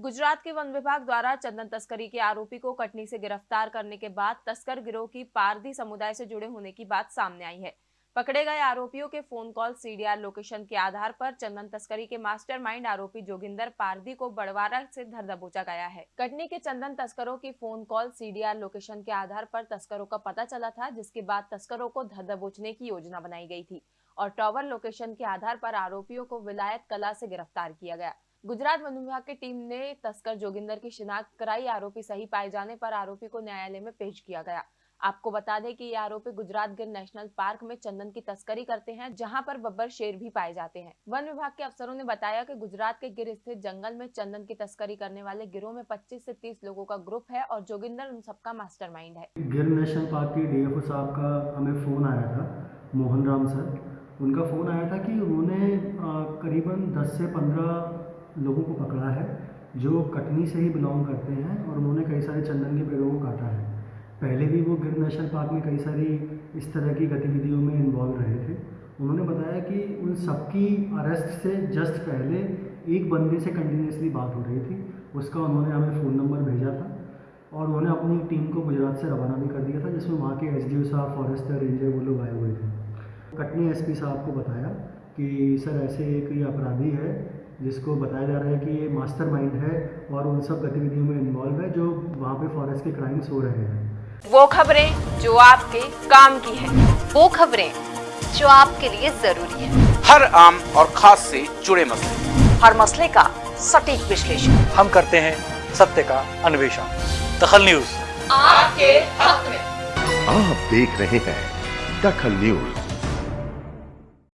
गुजरात के वन विभाग द्वारा चंदन तस्करी के आरोपी को कटनी से गिरफ़्तार करने के बाद तस्कर गिरोह की पारदी समुदाय से जुड़े होने की बात सामने आई है। पकड़े गए आरोपियों के फ़ोन कॉल, सीडीआर लोकेशन के आधार पर चंदन तस्करी के मास्टरमाइंड आरोपी जोगिंदर पारदी को बड़वारा से धर दबोचा गया है। कटनी के चंदन तस्करों की फ़ोन कॉल, सीडीआर लोकेशन के आधार पर तस्करों का पता चला था, जिसके बाद तस्करों को धर दबोचने की योजना बनाई गई थी और टॉवर लोकेशन के आधार पर आरोपियों को विलायत कला से गिरफ़्तार किया गया। गुजरात वन विभाग की टीम ने तस्कर जोगिंदर की शिनाख्त कराई। आरोपी सही पाए जाने पर आरोपी को न्यायालय में पेश किया गया। आपको बता दें कि ये आरोपी गुजरात गिर नेशनल पार्क में चंदन की तस्करी करते हैं, जहाँ पर बब्बर शेर भी पाए जाते हैं। वन विभाग के अफसरों ने बताया कि गुजरात के गिर स्थित जंगल में चंदन की तस्करी करने वाले गिरोह में 25 से 30 लोगों का ग्रुप है और जोगिंदर उन सबका मास्टरमाइंड है। गिर नेशनल पार्क के डीएफओ साहब का हमें फ़ोन आया था, मोहन राम सर। उनका फ़ोन आया था कि उन्होंने करीबन 10 से 15 लोगों को पकड़ा है, जो कटनी से ही बिलोंग करते हैं और उन्होंने कई सारे चंदन के पेड़ों को काटा है। पहले भी वो गिर नेशनल पार्क में कई सारी इस तरह की गतिविधियों में इन्वॉल्व रहे थे। उन्होंने बताया कि उन सबकी अरेस्ट से जस्ट पहले एक बंदे से कंटिन्यूसली बात हो रही थी। उसका उन्होंने हमें फ़ोन नंबर भेजा था और उन्होंने अपनी टीम को गुजरात से रवाना भी कर दिया था, जिसमें वहाँ के एस साहब फॉरेस्टर रेंजर वो लोग आए हुए थे। कटनी एसपी साहब को बताया कि, सर, ऐसे एक ये अपराधी है जिसको बताया जा रहा है कि ये मास्टरमाइंड है और उन सब गतिविधियों में इन्वॉल्व है जो वहाँ पे फॉरेस्ट के क्राइम्स हो रहे हैं। वो खबरें जो आपके काम की है। वो खबरें जो आपके लिए ज़रूरी है। हर आम और खास से जुड़े मसले। हर मसले का सटीक विश्लेषण। हम करते हैं सत्य का अन्वेषण। दखल न्यूज़। आपके हक में। आप देख रहे हैं दखल न्यूज़।